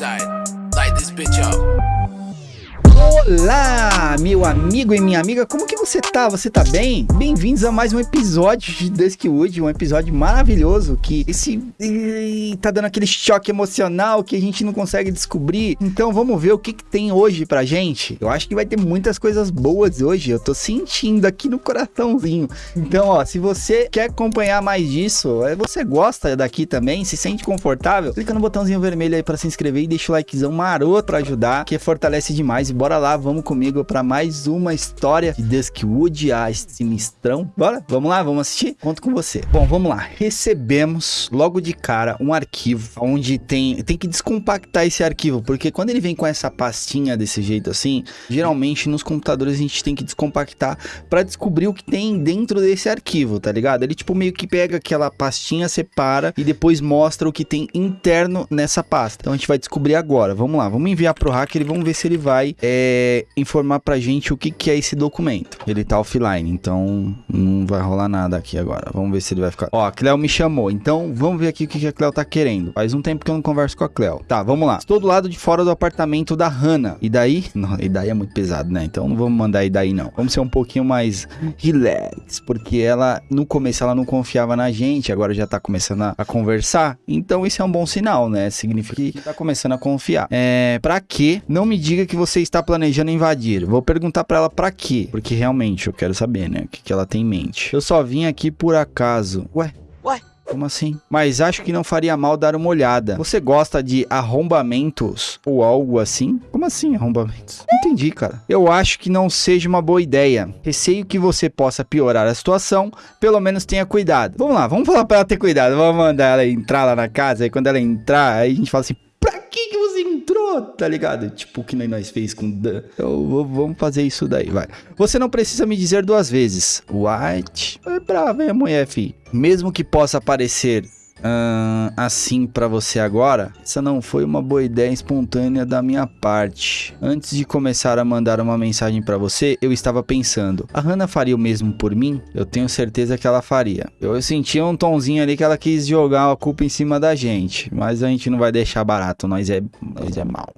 Light this bitch up. Olá, meu amigo e minha amiga, como que você tá? Você tá bem? Bem-vindos a mais um episódio de Duskwood, um episódio maravilhoso que esse tá dando aquele choque emocional que a gente não consegue descobrir. Então vamos ver o que, que tem hoje pra gente. Eu acho que vai ter muitas coisas boas hoje, eu tô sentindo aqui no coraçãozinho. Então, ó, se você quer acompanhar mais disso, é, você gosta daqui também, se sente confortável, clica no botãozinho vermelho aí pra se inscrever e deixa o likezão maroto pra ajudar, que fortalece demais. E bora lá, vamos comigo pra mais uma história de Duskwood, a Sinistrão. Bora? Vamos lá, vamos assistir? Conto com você. Bom, vamos lá. Recebemos logo de cara um arquivo onde tem, tem que descompactar esse arquivo, porque quando ele vem com essa pastinha desse jeito assim, geralmente nos computadores a gente tem que descompactar pra descobrir o que tem dentro desse arquivo, tá ligado? Ele tipo meio que pega aquela pastinha, separa e depois mostra o que tem interno nessa pasta. Então a gente vai descobrir agora. Vamos lá, vamos enviar pro hacker e vamos ver se ele vai é, informar pra gente o que, que é esse documento. Ele tá offline, então não vai rolar nada aqui agora. Vamos ver se ele vai ficar. Ó, a Cleo me chamou, então vamos ver aqui o que, que a Cleo tá querendo. Faz um tempo que eu não converso com a Cleo. Tá, vamos lá. Estou do lado de fora do apartamento da Hannah. E daí? Não, e daí é muito pesado, né? Então não vamos mandar e daí não. Vamos ser um pouquinho mais relax, porque ela no começo ela não confiava na gente, agora já tá começando a, a conversar. Então isso é um bom sinal, né? Significa que tá começando a confiar. É, para quê? Não me diga que você está planejando invadir. Vou perguntar para ela para quê? Porque realmente eu quero saber, né? O que, que ela tem em mente. Eu só vim aqui por acaso. Ué? Ué? Como assim? Mas acho que não faria mal dar uma olhada. Você gosta de arrombamentos ou algo assim? Como assim arrombamentos? Não entendi, cara. Eu acho que não seja uma boa ideia. Receio que você possa piorar a situação. Pelo menos tenha cuidado. Vamos lá, vamos falar pra ela ter cuidado. Vamos mandar ela entrar lá na casa. E quando ela entrar, aí a gente fala assim: Tá ligado? Tipo, que nós fez com Dan. Então, v- vamos fazer isso daí, vai. Você não precisa me dizer duas vezes. What? É hein, a mulher, fi. Mesmo que possa parecer ahn, assim pra você agora, essa não foi uma boa ideia espontânea da minha parte. Antes de começar a mandar uma mensagem pra você, eu estava pensando: a Hannah faria o mesmo por mim? Eu tenho certeza que ela faria. Eu sentia um tonzinho ali que ela quis jogar a culpa em cima da gente, mas a gente não vai deixar barato, nós é, nós é mal.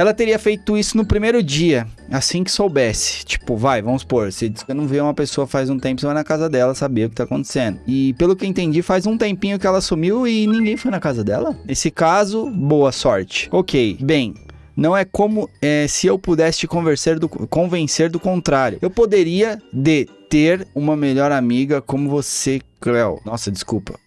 Ela teria feito isso no primeiro dia, assim que soubesse. Tipo, vai, vamos supor, você diz que não vê uma pessoa faz um tempo, você vai na casa dela saber o que tá acontecendo. E pelo que entendi, faz um tempinho que ela sumiu e ninguém foi na casa dela. Nesse caso, boa sorte. Ok, bem. Não é como é, se eu pudesse te convencer do, convencer do contrário. Eu poderia de ter uma melhor amiga como você, Cleo. Nossa, desculpa.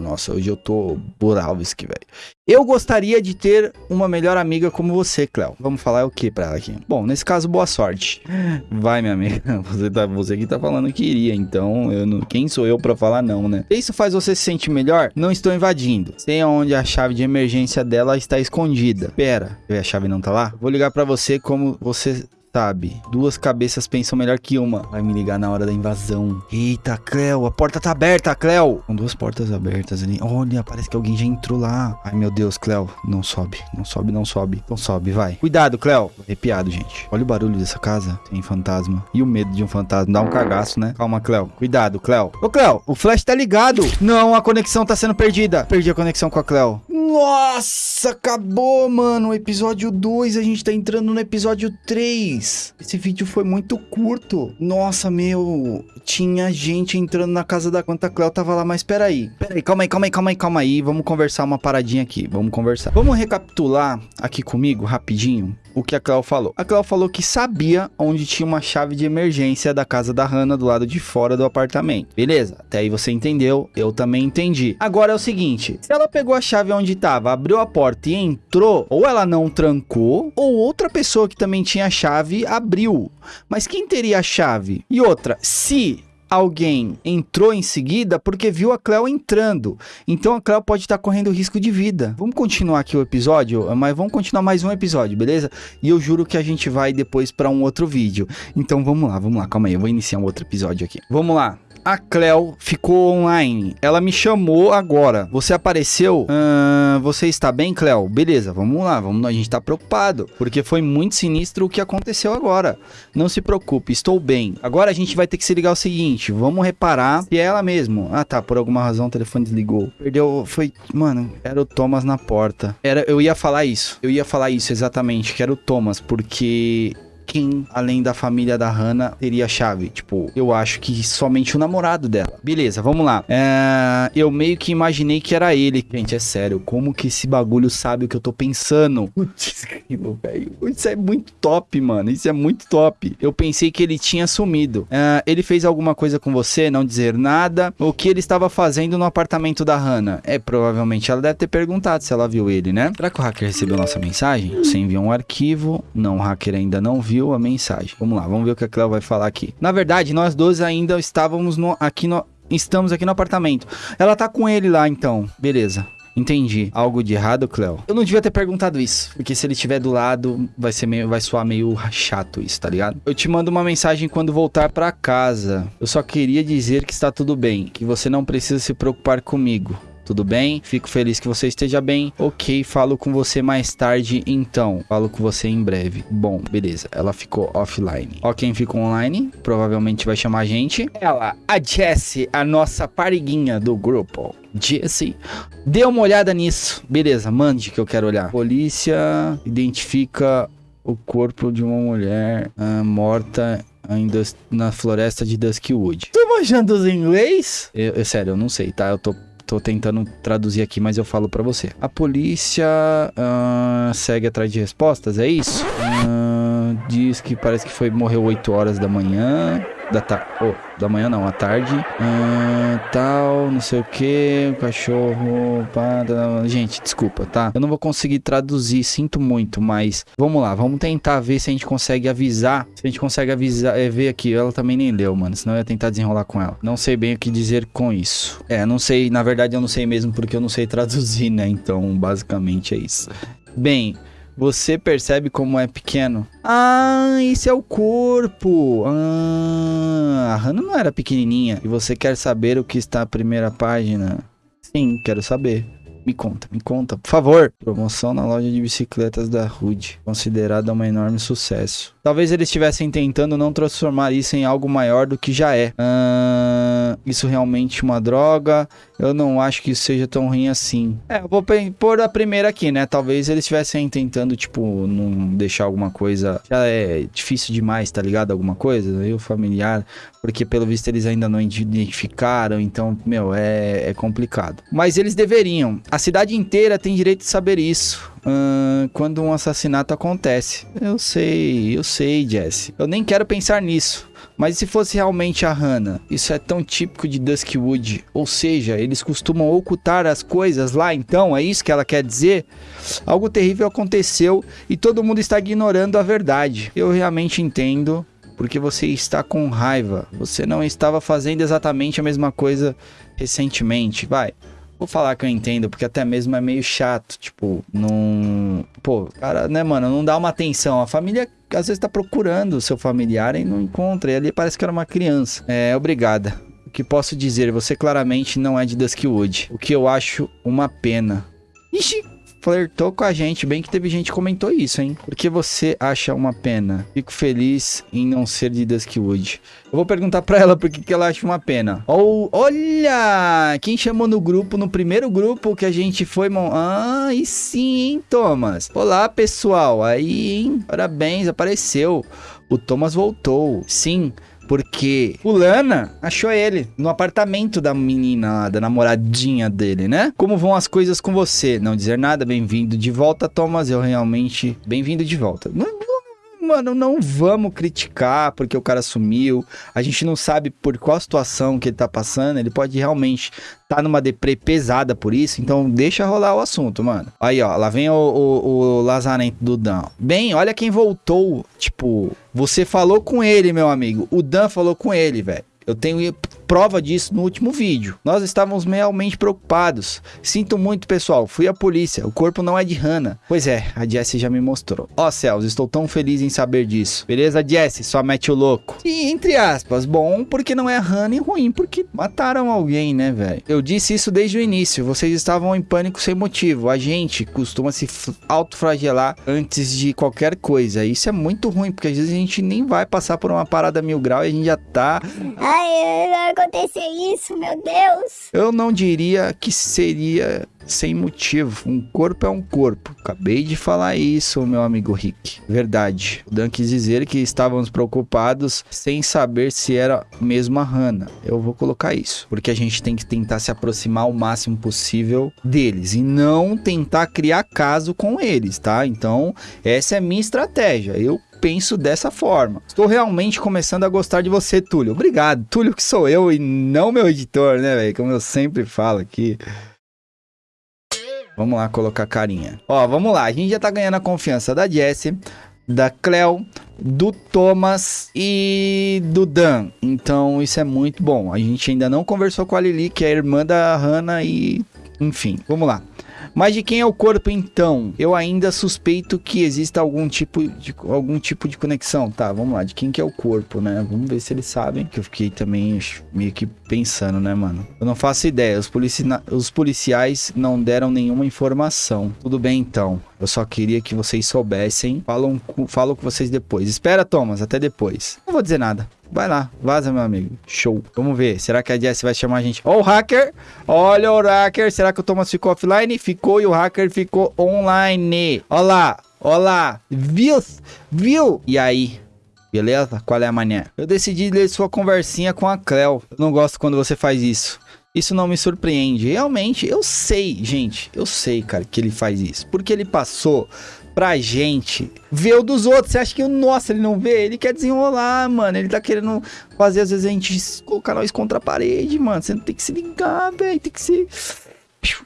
Nossa, hoje eu tô Buralski, velho. Eu gostaria de ter uma melhor amiga como você, Cleo. Vamos falar o que pra ela aqui? Bom, nesse caso, boa sorte. Vai, minha amiga. Você, tá, você que tá falando que iria, então eu não, quem sou eu pra falar não, né? Isso faz você se sentir melhor, não estou invadindo. Sei onde a chave de emergência dela está escondida. Pera, a chave não tá lá? Vou ligar pra você como você sabe. Duas cabeças pensam melhor que uma. Vai me ligar na hora da invasão. Eita, Cleo, a porta tá aberta, Cleo. Com duas portas abertas ali. Olha, parece que alguém já entrou lá. Ai, meu Deus, Cleo. Não sobe, não sobe, não sobe. Não sobe, vai. Cuidado, Cleo. Arrepiado, gente. Olha o barulho dessa casa. Tem fantasma. E o medo de um fantasma. Dá um cagaço, né? Calma, Cleo. Cuidado, Cleo. Ô, Cleo, o flash tá ligado. Não, a conexão tá sendo perdida. Perdi a conexão com a Cleo. Nossa, acabou, mano. Episódio 2, a gente tá entrando no episódio 3. Esse vídeo foi muito curto. Nossa, meu. Tinha gente entrando na casa da conta. A Cleo tava lá, mas peraí. Peraí, calma aí, calma aí, calma aí, calma aí. Vamos conversar uma paradinha aqui. Vamos conversar. Vamos recapitular aqui comigo, rapidinho, o que a Cleo falou. A Cleo falou que sabia onde tinha uma chave de emergência da casa da Hannah do lado de fora do apartamento. Beleza, até aí você entendeu, eu também entendi. Agora é o seguinte, se ela pegou a chave onde tava, abriu a porta e entrou, ou ela não trancou, ou outra pessoa que também tinha a chave abriu. Mas quem teria a chave? E outra, se alguém entrou em seguida porque viu a Cleo entrando. Então a Cleo pode estar correndo risco de vida. Vamos continuar aqui o episódio, mas vamos continuar mais um episódio, beleza? E eu juro que a gente vai depois para um outro vídeo. Então vamos lá, vamos lá, calma aí, eu vou iniciar um outro episódio aqui. Vamos lá. A Cleo ficou online. Ela me chamou agora. Você apareceu? Ahn, você está bem, Cleo? Beleza, vamos lá. Vamos, a gente tá preocupado. Porque foi muito sinistro o que aconteceu agora. Não se preocupe, estou bem. Agora a gente vai ter que se ligar o seguinte. Vamos reparar se é ela mesmo. Ah, tá. Por alguma razão o telefone desligou. Perdeu. Foi. Mano, era o Thomas na porta. Era, eu ia falar isso. Eu ia falar isso exatamente. Que era o Thomas. Porque quem, além da família da Hannah, teria a chave? Tipo, eu acho que somente o namorado dela. Beleza, vamos lá. É, eu meio que imaginei que era ele. Gente, é sério, como que esse bagulho sabe o que eu tô pensando? Putz, velho. Isso é muito top, mano. Isso é muito top. Eu pensei que ele tinha sumido. É, ele fez alguma coisa com você, não dizer nada. O que ele estava fazendo no apartamento da Hannah? É, provavelmente ela deve ter perguntado se ela viu ele, né? Será que o hacker recebeu nossa mensagem? Você enviou um arquivo. Não, o hacker ainda não viu a mensagem. Vamos lá, vamos ver o que a Cleo vai falar aqui. Na verdade, nós dois ainda estávamos no, aqui no. Estamos aqui no apartamento. Ela tá com ele lá, então. Beleza. Entendi. Algo de errado, Cleo? Eu não devia ter perguntado isso. Porque se ele estiver do lado, vai ser meio. Vai soar meio chato isso, tá ligado? Eu te mando uma mensagem quando voltar para casa. Eu só queria dizer que está tudo bem. Que você não precisa se preocupar comigo tudo bem? Fico feliz que você esteja bem. Ok, falo com você mais tarde então. Falo com você em breve. Bom, beleza. Ela ficou offline. Ó, quem ficou online, provavelmente vai chamar a gente. Ela, a Jessie, a nossa pariguinha do grupo. Jessie, dê uma olhada nisso. Beleza, mande que eu quero olhar. Polícia identifica o corpo de uma mulher ah, morta na floresta de Duskwood. Tô manjando os inglês? Eu, eu, sério, eu não sei, tá? Eu tô Tô tentando traduzir aqui, mas eu falo para você. A polícia uh, segue atrás de respostas, é isso? Uh, diz que parece que foi morreu 8 horas da manhã da tarde. Oh, da manhã não, à tarde. Ah, tal, não sei o que. Cachorro. Pá, gente, desculpa, tá? Eu não vou conseguir traduzir, sinto muito, mas vamos lá, vamos tentar ver se a gente consegue avisar. Se a gente consegue avisar, é, ver aqui. Ela também nem leu, mano. Senão eu ia tentar desenrolar com ela. Não sei bem o que dizer com isso. É, não sei, na verdade eu não sei mesmo porque eu não sei traduzir, né? Então, basicamente é isso. Bem, você percebe como é pequeno? Ah, esse é o corpo. Ah, a Hannah não era pequenininha. E você quer saber o que está na primeira página? Sim, quero saber. Me conta, me conta, por favor. Promoção na loja de bicicletas da Rude, considerada um enorme sucesso. Talvez eles estivessem tentando não transformar isso em algo maior do que já é. Uh, isso realmente uma droga. Eu não acho que isso seja tão ruim assim. É, eu vou pôr a primeira aqui, né? Talvez eles estivessem tentando, tipo, não deixar alguma coisa. Já é difícil demais, tá ligado? Alguma coisa. O familiar. Porque pelo visto eles ainda não identificaram. Então, meu, é, é complicado. Mas eles deveriam. A cidade inteira tem direito de saber isso. Uh, quando um assassinato acontece. Eu sei, eu sei, Jesse. Eu nem quero pensar nisso. Mas se fosse realmente a Hannah? Isso é tão típico de Duskwood. Ou seja, eles costumam ocultar as coisas lá, então? É isso que ela quer dizer? Algo terrível aconteceu e todo mundo está ignorando a verdade. Eu realmente entendo porque você está com raiva. Você não estava fazendo exatamente a mesma coisa recentemente. Vai. Vou falar que eu entendo, porque até mesmo é meio chato, tipo, não. Pô, cara, né, mano, não dá uma atenção. A família às vezes tá procurando o seu familiar e não encontra. E ali parece que era uma criança. É, obrigada. O que posso dizer? Você claramente não é de Duskwood. O que eu acho uma pena. Ixi, flertou com a gente. Bem que teve gente que comentou isso, hein? Por que você acha uma pena? Fico feliz em não ser de Duskwood. Eu vou perguntar pra ela por que, que ela acha uma pena. Oh, olha! Quem chamou no grupo, no primeiro grupo que a gente foi... Ah, e sim, hein, Thomas? Olá, pessoal. Aí, hein? Parabéns, apareceu. O Thomas voltou. Sim, porque fulana achou ele no apartamento da menina, da namoradinha dele, né? Como vão as coisas com você? Não dizer nada, bem-vindo de volta, Thomas. Eu realmente. Bem-vindo de volta. Não, mano, não vamos criticar porque o cara sumiu. A gente não sabe por qual situação que ele tá passando. Ele pode realmente tá numa deprê pesada por isso. Então deixa rolar o assunto, mano. Aí, ó, lá vem o, o, o Lazarento do Dan. Bem, olha quem voltou. Tipo, você falou com ele, meu amigo. O Dan falou com ele, velho. Eu tenho prova disso no último vídeo. Nós estávamos realmente preocupados. Sinto muito, pessoal. Fui a polícia. O corpo não é de Hannah. Pois é, a Jessie já me mostrou. Ó oh, céus, estou tão feliz em saber disso. Beleza, Jessie? Só mete o louco. E entre aspas, bom porque não é Hannah e ruim porque mataram alguém, né, velho? Eu disse isso desde o início. Vocês estavam em pânico sem motivo. A gente costuma se autoflagelar antes de qualquer coisa. Isso é muito ruim, porque às vezes a gente nem vai passar por uma parada mil grau e a gente já tá. Ai, acontecer isso, meu Deus. Eu não diria que seria sem motivo. Um corpo é um corpo. Acabei de falar isso, meu amigo Rick. Verdade. Dan quis dizer que estávamos preocupados sem saber se era mesmo a Hannah. Eu vou colocar isso. Porque a gente tem que tentar se aproximar o máximo possível deles e não tentar criar caso com eles, tá? Então, essa é a minha estratégia. Eu penso dessa forma. Estou realmente começando a gostar de você, Túlio. Obrigado. Túlio que sou eu e não meu editor, né, velho? Como eu sempre falo aqui. Vamos lá colocar carinha. Ó, vamos lá. A gente já tá ganhando a confiança da Jessie, da Cleo, do Thomas e do Dan. Então isso é muito bom. A gente ainda não conversou com a Lili, que é a irmã da Hannah e... Enfim, vamos lá. Mas de quem é o corpo então? Eu ainda suspeito que exista algum tipo de algum tipo de conexão. Tá, vamos lá. De quem que é o corpo, né? Vamos ver se eles sabem. Que eu fiquei também meio que pensando, né, mano? Eu não faço ideia. Os, os policiais não deram nenhuma informação. Tudo bem então. Eu só queria que vocês soubessem. Falam, falo com vocês depois. Espera, Thomas, até depois. Não vou dizer nada. Vai lá, vaza, meu amigo. Show. Vamos ver. Será que a Jess vai chamar a gente? Ó, oh, o hacker. Olha o hacker. Será que o Thomas ficou offline? Ficou e o hacker ficou online. Olha lá. Olha lá. Viu? Viu? E aí? Beleza? Qual é a manhã? Eu decidi ler sua conversinha com a Cleo. Eu não gosto quando você faz isso. Isso não me surpreende. Realmente, eu sei, gente. Eu sei, cara, que ele faz isso. Porque ele passou pra gente ver o dos outros. Você acha que, nossa, ele não vê? Ele quer desenrolar, mano. Ele tá querendo fazer, às vezes, a gente colocar nós contra a parede, mano. Você tem que se ligar, velho. Tem que ser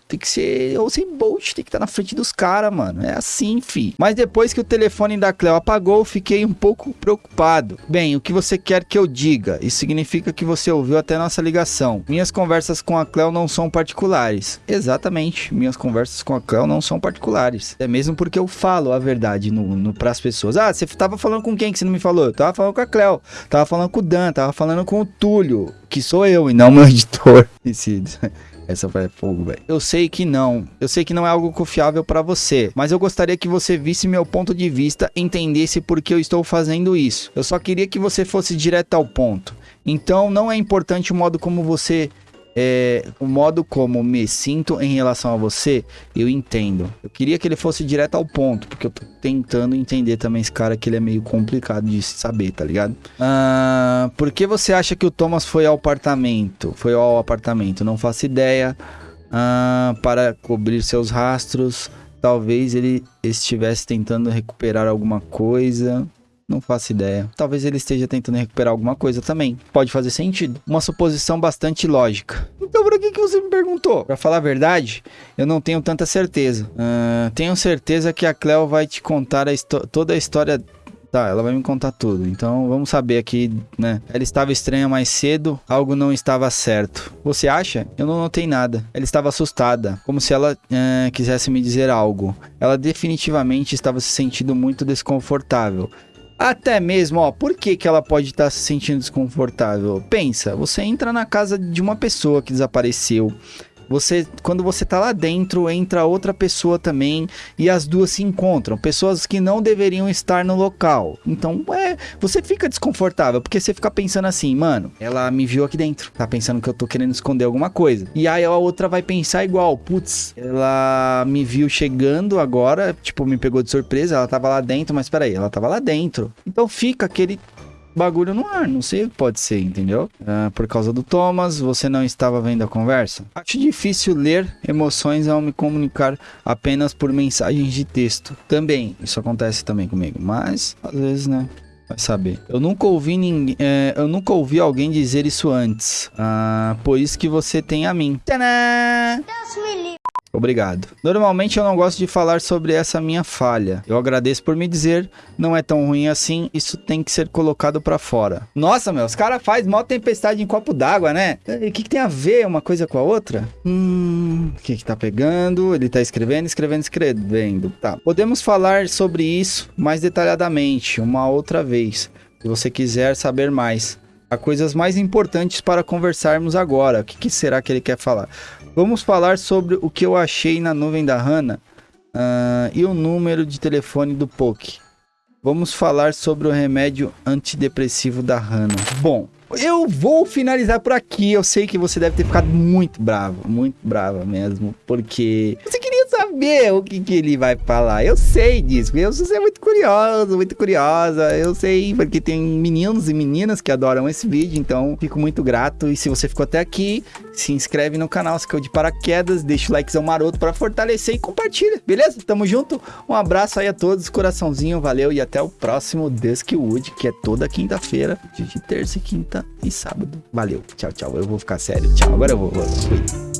tem que ser ou sem Bolt, tem que estar tá na frente dos caras, mano. É assim, fi. Mas depois que o telefone da Cleo apagou, fiquei um pouco preocupado. Bem, o que você quer que eu diga? Isso significa que você ouviu até nossa ligação. Minhas conversas com a Cleo não são particulares. Exatamente, minhas conversas com a Cleo não são particulares. É mesmo porque eu falo a verdade no, no pras pessoas. Ah, você tava falando com quem que você não me falou? Eu tava falando com a Cleo, tava falando com o Dan, tava falando com o Túlio, que sou eu e não meu editor. Essa foi fogo, velho. Eu sei que não. Eu sei que não é algo confiável para você, mas eu gostaria que você visse meu ponto de vista, entendesse por que eu estou fazendo isso. Eu só queria que você fosse direto ao ponto. Então, não é importante o modo como você é, o modo como me sinto em relação a você, eu entendo. Eu queria que ele fosse direto ao ponto, porque eu tô tentando entender também esse cara que ele é meio complicado de saber, tá ligado? Ah, por que você acha que o Thomas foi ao apartamento? Foi ao apartamento, não faço ideia. Ah, para cobrir seus rastros, talvez ele estivesse tentando recuperar alguma coisa. Não faço ideia. Talvez ele esteja tentando recuperar alguma coisa também. Pode fazer sentido. Uma suposição bastante lógica. Então, por que, que você me perguntou? Pra falar a verdade, eu não tenho tanta certeza. Uh, tenho certeza que a Cleo vai te contar a toda a história Tá, ela vai me contar tudo. Então vamos saber aqui, né? Ela estava estranha mais cedo, algo não estava certo. Você acha? Eu não notei nada. Ela estava assustada, como se ela uh, quisesse me dizer algo. Ela definitivamente estava se sentindo muito desconfortável. Até mesmo, ó, por que, que ela pode estar tá se sentindo desconfortável? Pensa, você entra na casa de uma pessoa que desapareceu. Você, quando você tá lá dentro, entra outra pessoa também e as duas se encontram, pessoas que não deveriam estar no local. Então, é, você fica desconfortável, porque você fica pensando assim, mano, ela me viu aqui dentro, tá pensando que eu tô querendo esconder alguma coisa. E aí a outra vai pensar igual, putz, ela me viu chegando agora, tipo, me pegou de surpresa, ela tava lá dentro, mas peraí, ela tava lá dentro. Então fica aquele bagulho no ar. Não sei o que pode ser, entendeu? Uh, por causa do Thomas, você não estava vendo a conversa? Acho difícil ler emoções ao me comunicar apenas por mensagens de texto. Também, isso acontece também comigo. Mas, às vezes, né? Vai saber. Eu nunca ouvi ninguém. É, eu nunca ouvi alguém dizer isso antes. Ah, por isso que você tem a mim. Tadã! Obrigado. Normalmente eu não gosto de falar sobre essa minha falha. Eu agradeço por me dizer, não é tão ruim assim, isso tem que ser colocado pra fora. Nossa, meu, os caras fazem mó tempestade em copo d'água, né? E O que, que tem a ver uma coisa com a outra? Hum, o que que tá pegando? Ele tá escrevendo, escrevendo, escrevendo. Tá. Podemos falar sobre isso mais detalhadamente uma outra vez, se você quiser saber mais. Coisas mais importantes para conversarmos agora. O que, que será que ele quer falar? Vamos falar sobre o que eu achei na nuvem da Hannah ah, e o número de telefone do Poke. Vamos falar sobre o remédio antidepressivo da Hannah. Bom, eu vou finalizar por aqui. Eu sei que você deve ter ficado muito bravo, muito brava mesmo, porque você saber o que, que ele vai falar. Eu sei disso, eu sou muito curioso, muito curiosa. Eu sei, porque tem meninos e meninas que adoram esse vídeo, então fico muito grato. E se você ficou até aqui, se inscreve no canal, se caiu de paraquedas, deixa o likezão maroto para fortalecer e compartilha, beleza? Tamo junto, um abraço aí a todos, coraçãozinho, valeu e até o próximo Duskwood, que é toda quinta-feira, de terça quinta e sábado. Valeu, tchau, tchau. Eu vou ficar sério, tchau. Agora eu vou, vou.